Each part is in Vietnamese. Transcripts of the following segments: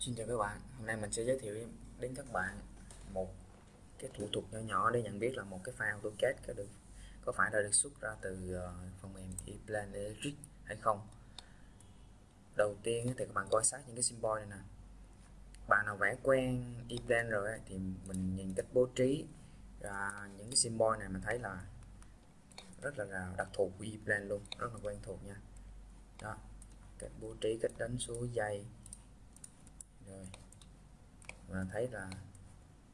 Xin chào các bạn, hôm nay mình sẽ giới thiệu đến các bạn một cái thủ tục nhỏ nhỏ để nhận biết là một cái file AutoCAD có được có phải là được xuất ra từ ờ, phần mềm ePlan Electric hay không. Đầu tiên thì các bạn quan sát những cái symbol này nè. Bạn nào vẽ quen ePlan rồi thì mình nhìn cách bố trí ra những cái symbol này mình thấy là rất là đặc thù của ePlan luôn, rất là quen thuộc nha. Đó, cách bố trí, cách đánh số dây rồi và thấy là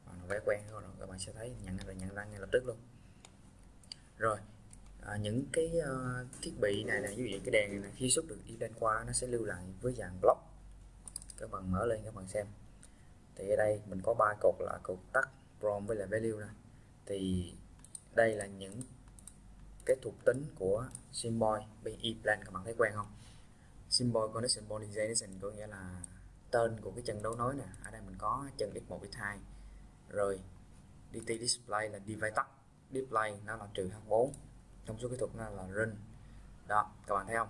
bạn vẽ quen rồi các bạn sẽ thấy nhận là nhận ra ngay lập tức luôn. Rồi à, những cái uh, thiết bị này là ví dụ cái đèn này, này khi xuất được đi lên qua nó sẽ lưu lại với dạng block. Các bạn mở lên các bạn xem. Thì ở đây mình có ba cột là cột tắt from với lại value này thì đây là những cái thuộc tính của symbol bên e-plan các bạn thấy quen không? Symbol connection modernization có nghĩa là tên của cái chân đấu nối nè. Ở đây mình có chân x1 x2 rồi dt display là device tắt. Display nó là trừ h4 trong số kỹ thuật nó là run. Đó, các bạn thấy không?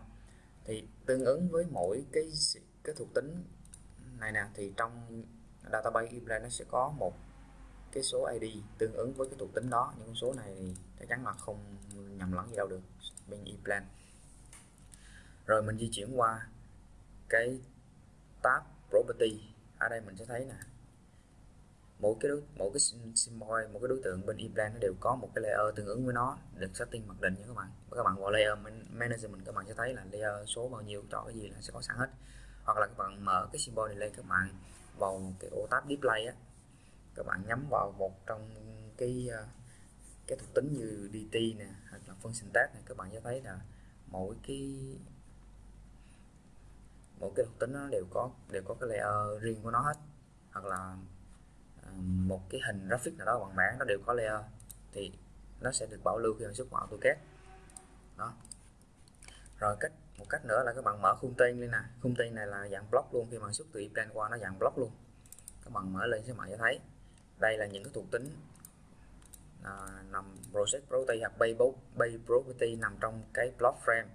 Thì tương ứng với mỗi cái cái thuộc tính này nè, thì trong database ePlan nó sẽ có một cái số ID tương ứng với cái thuộc tính đó. Những con số này thì chắc chắn là không nhầm lẫn gì đâu được. Bên ePlan rồi mình di chuyển qua cái tab property. Ở đây mình sẽ thấy nè mỗi cái đối, mỗi cái symbol một cái đối tượng bên implant nó đều có một cái layer tương ứng với nó được setting mặc định nha các bạn. Các bạn vào layer management các bạn sẽ thấy là layer số bao nhiêu chọn cái gì là sẽ có sẵn hết. Hoặc là các bạn mở cái symbol này lên các bạn vào cái ô tab display á các bạn nhắm vào một trong cái ờ, cái thuộc tính như dt nè hoặc là function tag này các bạn sẽ thấy là mỗi cái cái thuộc tính nó đều có đều có cái layer riêng của nó hết. Hoặc là ờ, một cái hình graphic nào đó bằng mảng nó đều có layer thì nó sẽ được bảo lưu khi mà xuất vào AutoCAD đó. Rồi cách một cách nữa là các bạn mở khung tên lên nè. Khung tên này là dạng block luôn khi mà xuất từ plan qua nó dạng block luôn. Các bạn mở lên sẽ mở sẽ thấy. Đây là những cái thuộc tính à, nằm process property hoặc bay property nằm trong cái block frame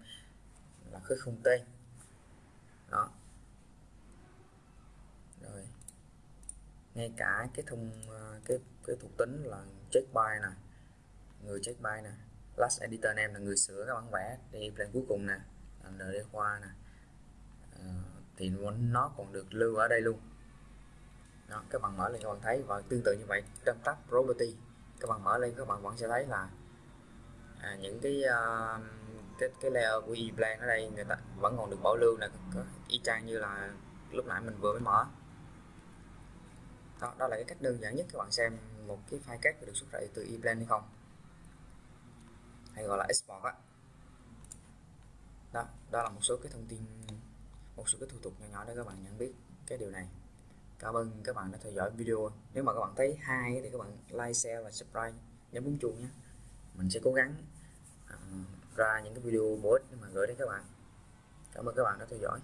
là cái khung tên đó. Rồi. Ngay cả cái thông ờ, cái cái thuộc tính là check by nè người check by nè last editor name là người sửa các bản vẽ đi plan cuối cùng nè nd khoa nè. À, thì nó còn được lưu ở đây luôn. Đó, các bạn mở lên các bạn thấy và tương tự như vậy trong tab property các bạn mở lên các bạn vẫn sẽ thấy là à, những cái uh, cái cái layer của e-plan ở đây người ta vẫn còn được bảo lưu là y chang như là lúc nãy mình vừa mới mở. Đó, đó là cái cách đơn giản nhất các bạn xem một cái file cắt được xuất ra từ e-plan hay không. Hay gọi là export á. Đó đó là một số cái thông tin một số cái thủ tục nhỏ nhỏ để các bạn nhận biết cái điều này. Cảm ơn các bạn đã theo dõi video. Nếu mà các bạn thấy hay thì các bạn like share và subscribe nhấn bấm chuông nhé. Mình sẽ cố gắng ra những cái video bổ ích mà gửi đến các bạn. Cảm ơn các bạn đã theo dõi.